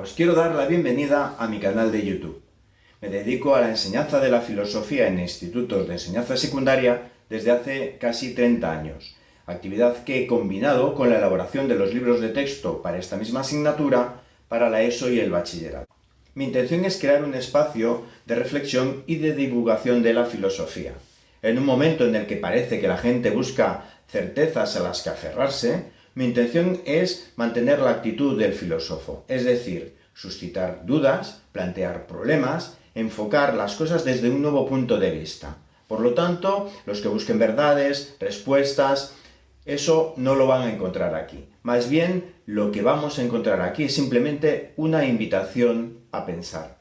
os quiero dar la bienvenida a mi canal de YouTube. Me dedico a la enseñanza de la filosofía en institutos de enseñanza secundaria desde hace casi 30 años, actividad que he combinado con la elaboración de los libros de texto para esta misma asignatura para la ESO y el bachillerato. Mi intención es crear un espacio de reflexión y de divulgación de la filosofía. En un momento en el que parece que la gente busca certezas a las que aferrarse, mi intención es mantener la actitud del filósofo, es decir, suscitar dudas, plantear problemas, enfocar las cosas desde un nuevo punto de vista. Por lo tanto, los que busquen verdades, respuestas, eso no lo van a encontrar aquí. Más bien, lo que vamos a encontrar aquí es simplemente una invitación a pensar.